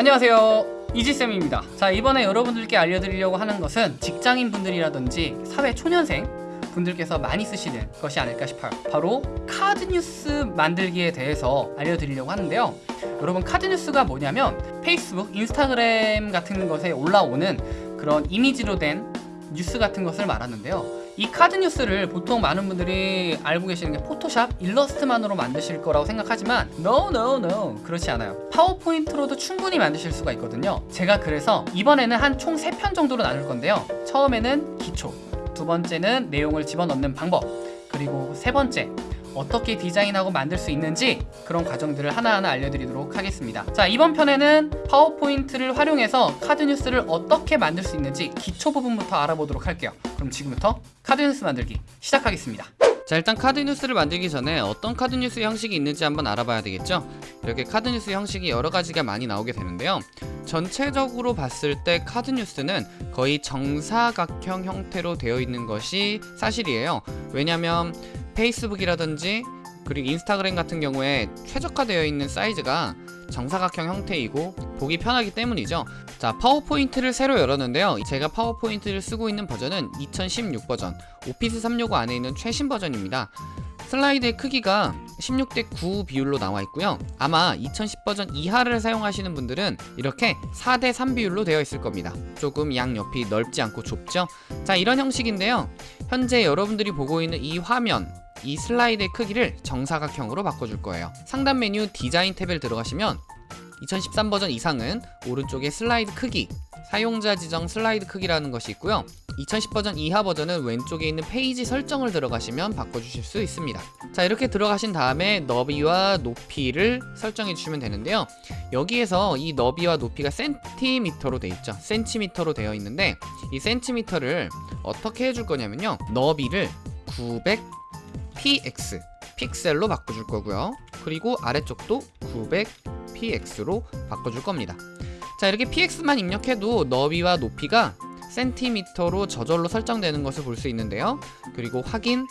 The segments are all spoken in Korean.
안녕하세요. 이지쌤입니다. 자 이번에 여러분들께 알려드리려고 하는 것은 직장인 분들이라든지 사회 초년생 분들께서 많이 쓰시는 것이 아닐까 싶어요. 바로 카드 뉴스 만들기에 대해서 알려드리려고 하는데요. 여러분 카드 뉴스가 뭐냐면 페이스북, 인스타그램 같은 것에 올라오는 그런 이미지로 된 뉴스 같은 것을 말하는데요 이 카드 뉴스를 보통 많은 분들이 알고 계시는 게 포토샵, 일러스트만으로 만드실 거라고 생각하지만 No, no, no 그렇지 않아요. 파워포인트로도 충분히 만드실 수가 있거든요. 제가 그래서 이번에는 한 총 3편 정도로 나눌 건데요. 처음에는 기초 두 번째는 내용을 집어넣는 방법 그리고 세 번째 어떻게 디자인하고 만들 수 있는지 그런 과정들을 하나하나 알려드리도록 하겠습니다. 자 이번 편에는 파워포인트를 활용해서 카드 뉴스를 어떻게 만들 수 있는지 기초 부분부터 알아보도록 할게요. 그럼 지금부터 카드 뉴스 만들기 시작하겠습니다. 자 일단 카드 뉴스를 만들기 전에 어떤 카드 뉴스 형식이 있는지 한번 알아봐야 되겠죠? 이렇게 카드 뉴스 형식이 여러 가지가 많이 나오게 되는데요. 전체적으로 봤을 때 카드 뉴스는 거의 정사각형 형태로 되어 있는 것이 사실이에요. 왜냐면 페이스북이라든지 그리고 인스타그램 같은 경우에 최적화되어 있는 사이즈가 정사각형 형태이고 보기 편하기 때문이죠. 자 파워포인트를 새로 열었는데요. 제가 파워포인트를 쓰고 있는 버전은 2016 버전 오피스 365 안에 있는 최신 버전입니다 슬라이드의 크기가 16대 9 비율로 나와 있고요. 아마 2010 버전 이하를 사용하시는 분들은 이렇게 4대 3 비율로 되어 있을 겁니다. 조금 양옆이 넓지 않고 좁죠? 자 이런 형식인데요. 현재 여러분들이 보고 있는 이 화면 이 슬라이드의 크기를 정사각형으로 바꿔줄 거예요. 상단 메뉴 디자인 탭에 들어가시면 2013 버전 이상은 오른쪽에 슬라이드 크기 사용자 지정 슬라이드 크기라는 것이 있고요. 2010 버전 이하 버전은 왼쪽에 있는 페이지 설정을 들어가시면 바꿔주실 수 있습니다. 자 이렇게 들어가신 다음에 너비와 높이를 설정해 주시면 되는데요. 여기에서 이 너비와 높이가 센티미터로 되어 있죠. 센티미터로 되어 있는데 이 센티미터를 어떻게 해줄 거냐면요. 너비를 900 px 픽셀로 바꿔줄 거고요. 그리고 아래쪽도 900px로 바꿔줄 겁니다. 자 이렇게 px만 입력해도 너비와 높이가 센티미터로 저절로 설정되는 것을 볼 수 있는데요. 그리고 확인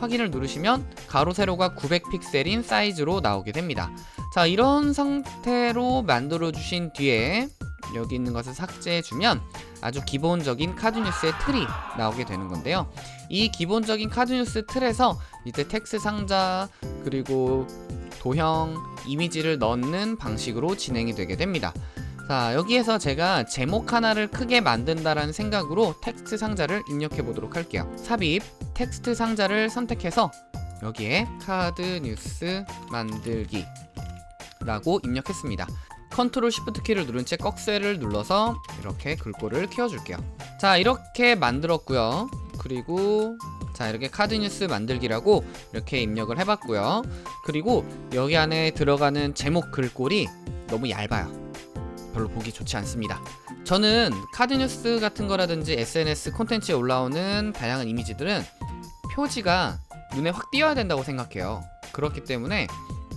확인을 누르시면 가로 세로가 900픽셀인 사이즈로 나오게 됩니다. 자 이런 상태로 만들어 주신 뒤에 여기 있는 것을 삭제해 주면 아주 기본적인 카드뉴스의 틀이 나오게 되는 건데요. 이 기본적인 카드뉴스 틀에서 이제 텍스트 상자 그리고 도형 이미지를 넣는 방식으로 진행이 되게 됩니다. 자 여기에서 제가 제목 하나를 크게 만든다라는 생각으로 텍스트 상자를 입력해 보도록 할게요. 삽입 텍스트 상자를 선택해서 여기에 카드 뉴스 만들기 라고 입력했습니다 컨트롤 시프트 키를 누른 채 꺽쇠를 눌러서 이렇게 글꼴을 키워줄게요. 자 이렇게 만들었고요. 그리고 자 이렇게 카드 뉴스 만들기라고 이렇게 입력을 해봤고요. 그리고 여기 안에 들어가는 제목 글꼴이 너무 얇아요. 별로 보기 좋지 않습니다. 저는 카드 뉴스 같은 거라든지 SNS 콘텐츠에 올라오는 다양한 이미지들은 표지가 눈에 확 띄어야 된다고 생각해요. 그렇기 때문에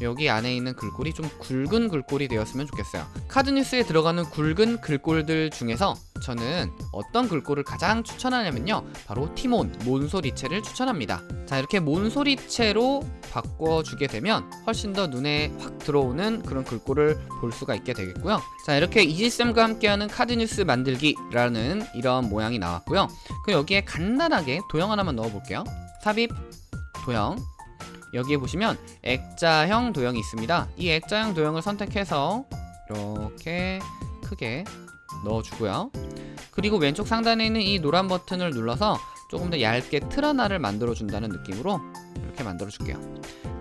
여기 안에 있는 글꼴이 좀 굵은 글꼴이 되었으면 좋겠어요. 카드뉴스에 들어가는 굵은 글꼴들 중에서 저는 어떤 글꼴을 가장 추천하냐면요. 바로 티몬, 몬소리체를 추천합니다. 자 이렇게 몬소리체로 바꿔주게 되면 훨씬 더 눈에 확 들어오는 그런 글꼴을 볼 수가 있게 되겠고요. 자 이렇게 이지쌤과 함께하는 카드뉴스 만들기라는 이런 모양이 나왔고요. 그 여기에 간단하게 도형 하나만 넣어볼게요. 삽입 도형 여기에 보시면 액자형 도형이 있습니다. 이 액자형 도형을 선택해서 이렇게 크게 넣어주고요. 그리고 왼쪽 상단에 있는 이 노란 버튼을 눌러서 조금 더 얇게 틀 하나를 만들어 준다는 느낌으로 이렇게 만들어 줄게요.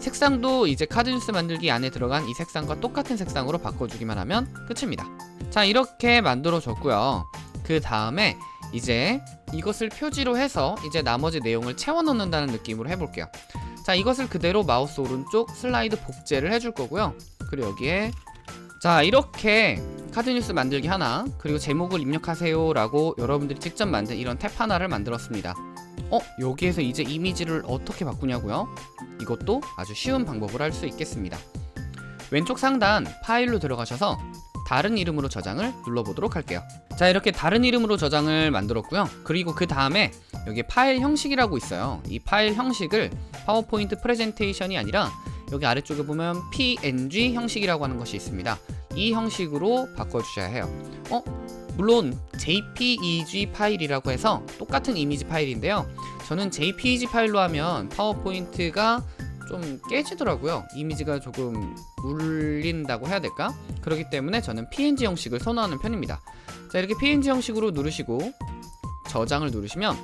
색상도 이제 카드 뉴스 만들기 안에 들어간 이 색상과 똑같은 색상으로 바꿔주기만 하면 끝입니다. 자 이렇게 만들어 줬고요. 그 다음에 이제 이것을 표지로 해서 이제 나머지 내용을 채워 넣는다는 느낌으로 해볼게요 자 이것을 그대로 마우스 오른쪽 슬라이드 복제를 해줄 거고요 그리고 여기에 자 이렇게 카드뉴스 만들기 하나 그리고 제목을 입력하세요 라고 여러분들이 직접 만든 이런 탭 하나를 만들었습니다 어? 여기에서 이제 이미지를 어떻게 바꾸냐고요? 이것도 아주 쉬운 방법을 할 수 있겠습니다 왼쪽 상단 파일로 들어가셔서 다른 이름으로 저장을 눌러보도록 할게요 자 이렇게 다른 이름으로 저장을 만들었고요 그리고 그 다음에 여기 파일 형식이라고 있어요 이 파일 형식을 파워포인트 프레젠테이션이 아니라 여기 아래쪽에 보면 PNG 형식이라고 하는 것이 있습니다. 이 형식으로 바꿔주셔야 해요. 어? 물론 JPEG 파일이라고 해서 똑같은 이미지 파일인데요. 저는 JPEG 파일로 하면 파워포인트가 좀 깨지더라고요. 이미지가 조금 물린다고 해야 될까? 그렇기 때문에 저는 PNG 형식을 선호하는 편입니다. 자, 이렇게 PNG 형식으로 누르시고 저장을 누르시면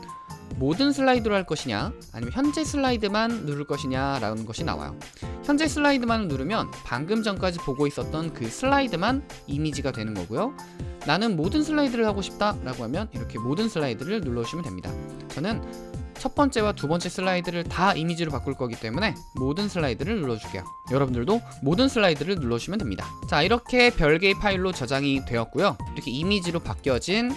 모든 슬라이드로 할 것이냐 아니면 현재 슬라이드만 누를 것이냐 라는 것이 나와요 현재 슬라이드만을 누르면 방금 전까지 보고 있었던 그 슬라이드만 이미지가 되는 거고요 나는 모든 슬라이드를 하고 싶다 라고 하면 이렇게 모든 슬라이드를 눌러주시면 됩니다 저는 첫 번째와 두 번째 슬라이드를 다 이미지로 바꿀 거기 때문에 모든 슬라이드를 눌러줄게요 여러분들도 모든 슬라이드를 눌러주시면 됩니다 자 이렇게 별개의 파일로 저장이 되었고요 이렇게 이미지로 바뀌어진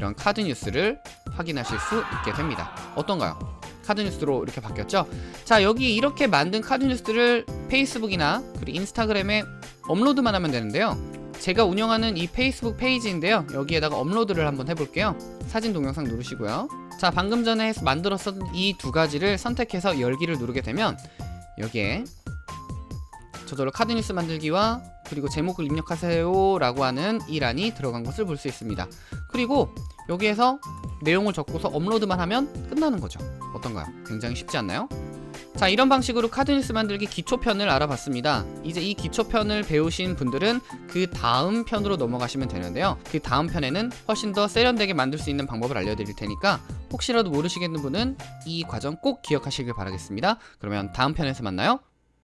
이런 카드 뉴스를 확인하실 수 있게 됩니다. 어떤가요? 카드 뉴스로 이렇게 바뀌었죠? 자, 여기 이렇게 만든 카드 뉴스를 페이스북이나 그리고 인스타그램에 업로드만 하면 되는데요. 제가 운영하는 이 페이스북 페이지인데요. 여기에다가 업로드를 한번 해볼게요. 사진 동영상 누르시고요. 자, 방금 전에 만들었던 이 두 가지를 선택해서 열기를 누르게 되면 여기에 저절로 카드 뉴스 만들기와 그리고 제목을 입력하세요 라고 하는 이 란이 들어간 것을 볼 수 있습니다. 그리고 여기에서 내용을 적고서 업로드만 하면 끝나는 거죠. 어떤가요? 굉장히 쉽지 않나요? 자 이런 방식으로 카드뉴스 만들기 기초편을 알아봤습니다. 이제 이 기초편을 배우신 분들은 그 다음 편으로 넘어가시면 되는데요. 그 다음 편에는 훨씬 더 세련되게 만들 수 있는 방법을 알려드릴 테니까 혹시라도 모르시겠는 분은 이 과정 꼭 기억하시길 바라겠습니다. 그러면 다음 편에서 만나요